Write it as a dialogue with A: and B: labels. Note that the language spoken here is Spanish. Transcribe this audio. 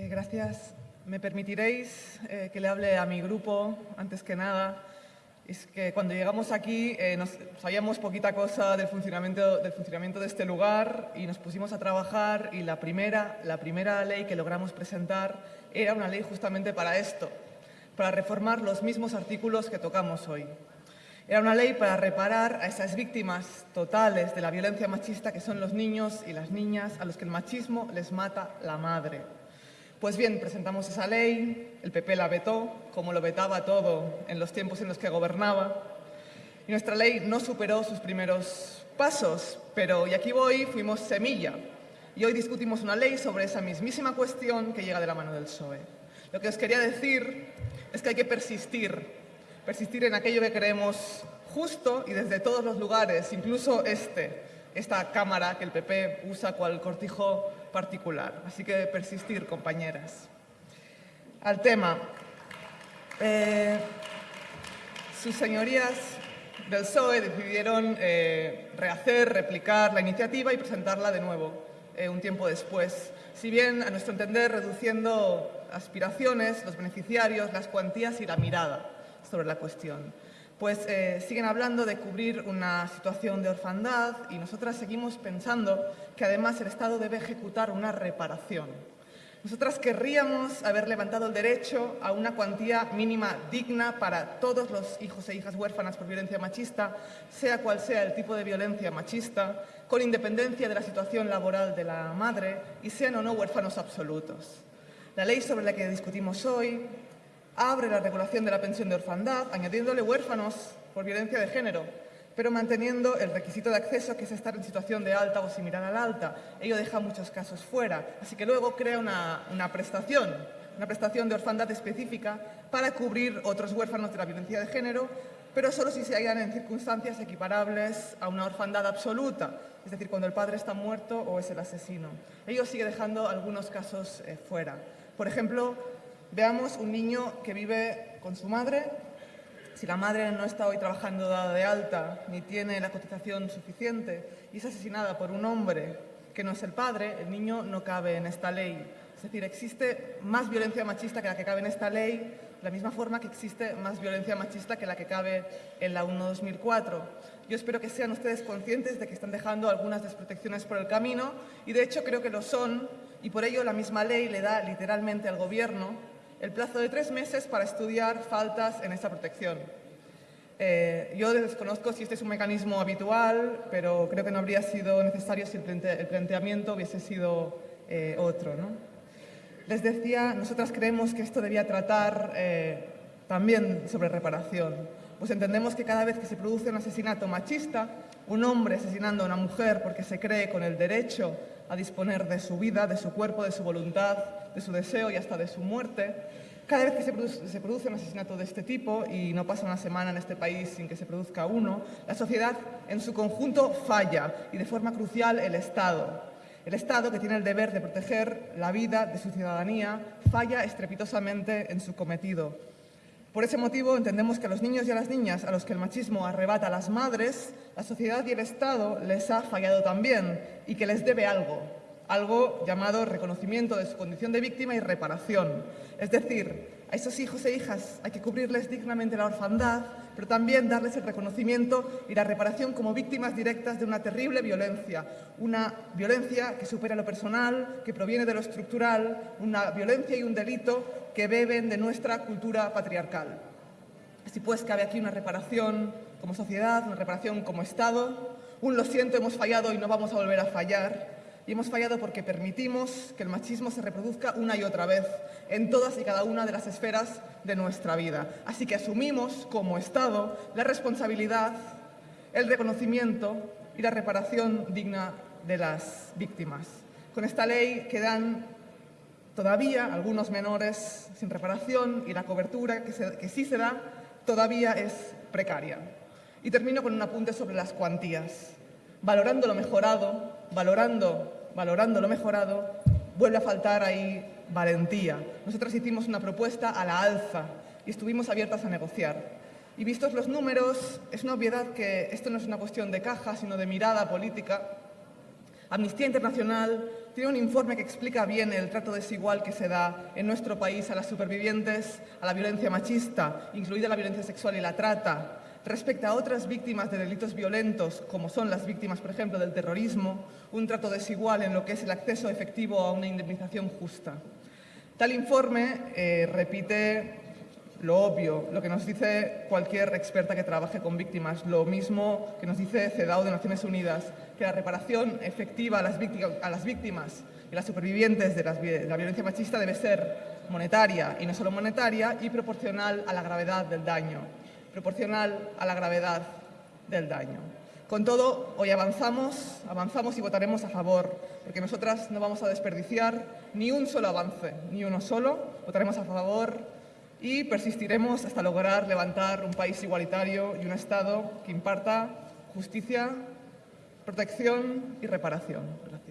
A: Eh, gracias. Me permitiréis eh, que le hable a mi grupo, antes que nada. Es que cuando llegamos aquí eh, nos, sabíamos poquita cosa del funcionamiento, del funcionamiento de este lugar y nos pusimos a trabajar y la primera, la primera ley que logramos presentar era una ley justamente para esto, para reformar los mismos artículos que tocamos hoy. Era una ley para reparar a esas víctimas totales de la violencia machista que son los niños y las niñas a los que el machismo les mata la madre. Pues bien, presentamos esa ley, el PP la vetó, como lo vetaba todo en los tiempos en los que gobernaba, y nuestra ley no superó sus primeros pasos, pero, y aquí voy, fuimos semilla, y hoy discutimos una ley sobre esa mismísima cuestión que llega de la mano del PSOE. Lo que os quería decir es que hay que persistir, persistir en aquello que creemos justo y desde todos los lugares, incluso este, esta Cámara que el PP usa cual cortijo particular. Así que persistir, compañeras. Al tema. Eh, sus señorías del PSOE decidieron eh, rehacer, replicar la iniciativa y presentarla de nuevo eh, un tiempo después. Si bien, a nuestro entender, reduciendo aspiraciones, los beneficiarios, las cuantías y la mirada sobre la cuestión pues eh, siguen hablando de cubrir una situación de orfandad y nosotras seguimos pensando que además el Estado debe ejecutar una reparación. Nosotras querríamos haber levantado el derecho a una cuantía mínima digna para todos los hijos e hijas huérfanas por violencia machista, sea cual sea el tipo de violencia machista, con independencia de la situación laboral de la madre y sean o no huérfanos absolutos. La ley sobre la que discutimos hoy abre la regulación de la pensión de orfandad, añadiéndole huérfanos por violencia de género, pero manteniendo el requisito de acceso que es estar en situación de alta o similar al alta. Ello deja muchos casos fuera, así que luego crea una, una prestación, una prestación de orfandad específica para cubrir otros huérfanos de la violencia de género, pero solo si se hallan en circunstancias equiparables a una orfandad absoluta, es decir, cuando el padre está muerto o es el asesino. Ello sigue dejando algunos casos eh, fuera. Por ejemplo, Veamos un niño que vive con su madre. Si la madre no está hoy trabajando dada de alta ni tiene la cotización suficiente y es asesinada por un hombre que no es el padre, el niño no cabe en esta ley. Es decir, existe más violencia machista que la que cabe en esta ley, de la misma forma que existe más violencia machista que la que cabe en la 1-2004. Yo espero que sean ustedes conscientes de que están dejando algunas desprotecciones por el camino y, de hecho, creo que lo son y por ello la misma ley le da literalmente al Gobierno el plazo de tres meses para estudiar faltas en esta protección. Eh, yo desconozco si este es un mecanismo habitual, pero creo que no habría sido necesario si el, planteamiento hubiese sido eh, otro. Les decía, nosotras creemos que esto debía tratar eh, también sobre reparación, pues entendemos que cada vez que se produce un asesinato machista, un hombre asesinando a una mujer porque se cree con el derecho a disponer de su vida, de su cuerpo, de su voluntad, de su deseo y hasta de su muerte. Cada vez que se produce, un asesinato de este tipo, y no pasa una semana en este país sin que se produzca uno, la sociedad en su conjunto falla, y de forma crucial el Estado. El Estado, que tiene el deber de proteger la vida de su ciudadanía, falla estrepitosamente en su cometido. Por ese motivo entendemos que a los niños y a las niñas a los que el machismo arrebata a las madres, la sociedad y el Estado les ha fallado también y que les debe algo, algo llamado reconocimiento de su condición de víctima y reparación. Es decir, a esos hijos e hijas hay que cubrirles dignamente la orfandad, pero también darles el reconocimiento y la reparación como víctimas directas de una terrible violencia, una violencia que supera lo personal, que proviene de lo estructural, una violencia y un delito que beben de nuestra cultura patriarcal. Así pues, cabe aquí una reparación como sociedad, una reparación como Estado. Un lo siento, hemos fallado y no vamos a volver a fallar y hemos fallado porque permitimos que el machismo se reproduzca una y otra vez en todas y cada una de las esferas de nuestra vida. Así que asumimos como Estado la responsabilidad, el reconocimiento y la reparación digna de las víctimas. Con esta ley quedan todavía algunos menores sin reparación y la cobertura que, que sí se da todavía es precaria. Y termino con un apunte sobre las cuantías. Valorando lo mejorado, valorando valorando lo mejorado, vuelve a faltar ahí valentía. Nosotros hicimos una propuesta a la alza y estuvimos abiertas a negociar. Y vistos los números, es una obviedad que esto no es una cuestión de caja, sino de mirada política. Amnistía Internacional tiene un informe que explica bien el trato desigual que se da en nuestro país a las supervivientes, a la violencia machista, incluida la violencia sexual y la trata, respecto a otras víctimas de delitos violentos, como son las víctimas, por ejemplo, del terrorismo, un trato desigual en lo que es el acceso efectivo a una indemnización justa. Tal informe eh, repite lo obvio, lo que nos dice cualquier experta que trabaje con víctimas, lo mismo que nos dice CEDAW de Naciones Unidas, que la reparación efectiva a las, víctimas, y las supervivientes de la violencia machista debe ser monetaria y no solo monetaria y proporcional a la gravedad del daño, proporcional a la gravedad del daño. Con todo, hoy avanzamos, avanzamos y votaremos a favor, porque nosotras no vamos a desperdiciar ni un solo avance, ni uno solo. Votaremos a favor y persistiremos hasta lograr levantar un país igualitario y un Estado que imparta justicia, protección y reparación. Gracias.